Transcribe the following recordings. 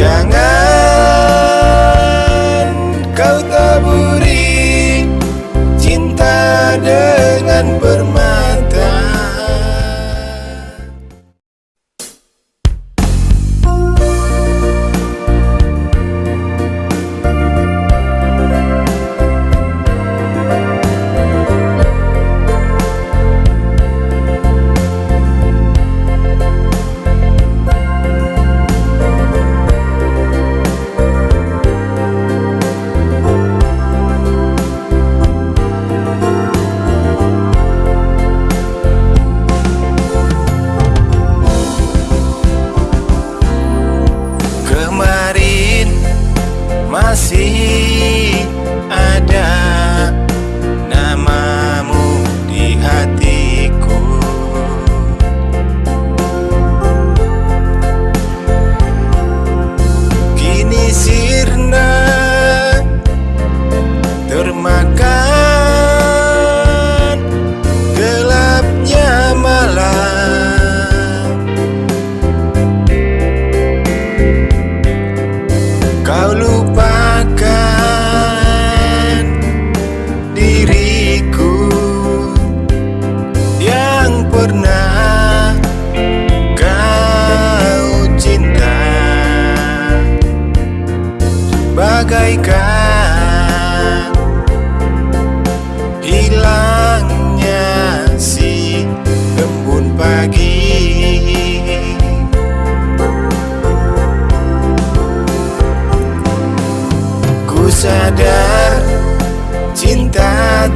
Ya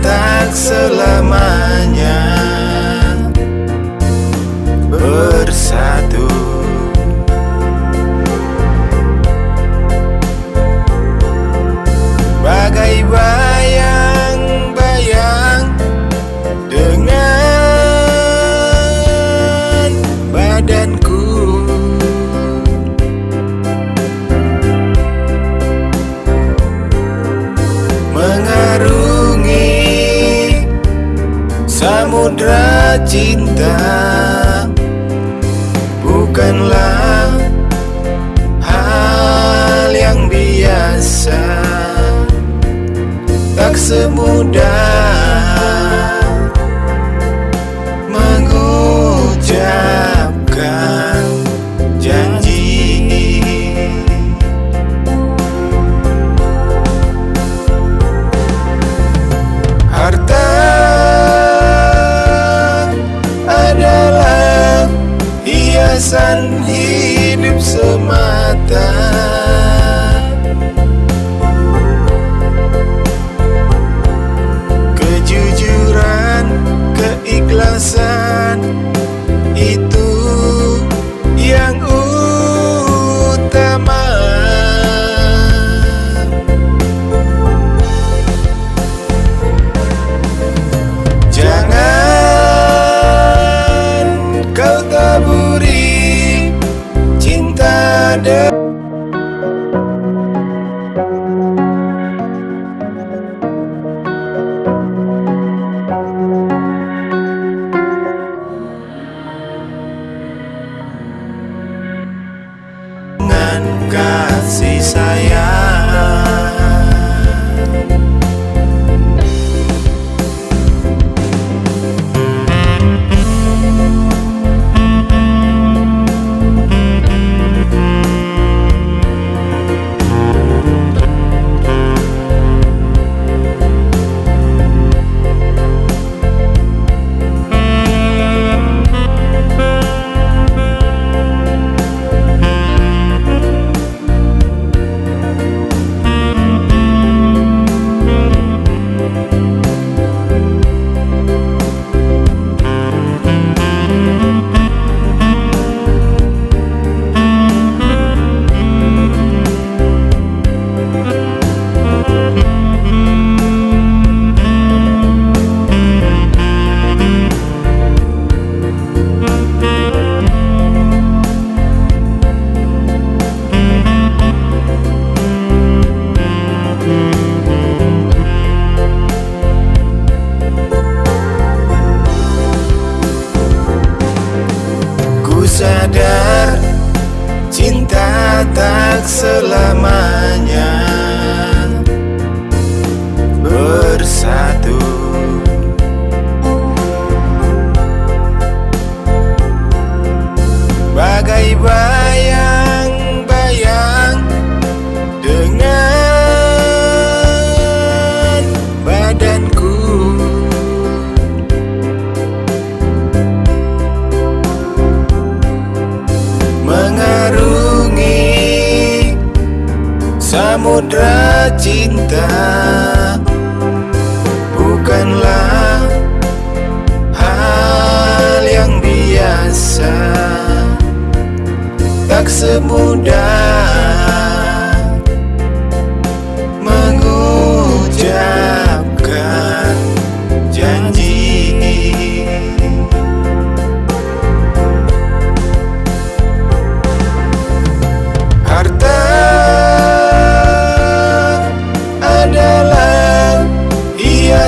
tak selamanya. cinta Bukanlah hal yang biasa Tak semudah mengucap. ada. Dengan kasih sayang. tak selamanya. Cinta Bukanlah hal yang biasa. Tak semudah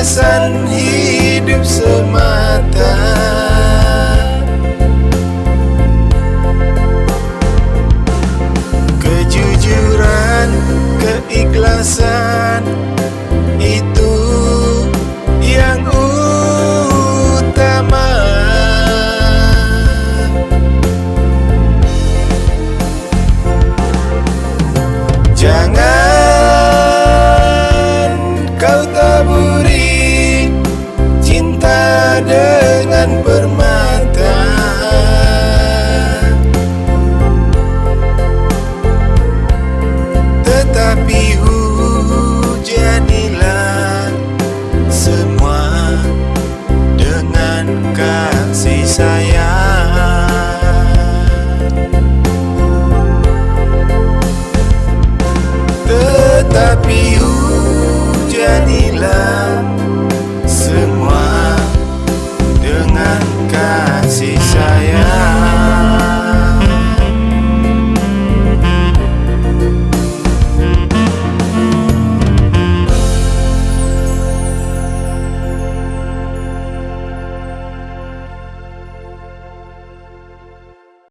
hiasan hidup semata. Kejujuran, keikhlasan Itu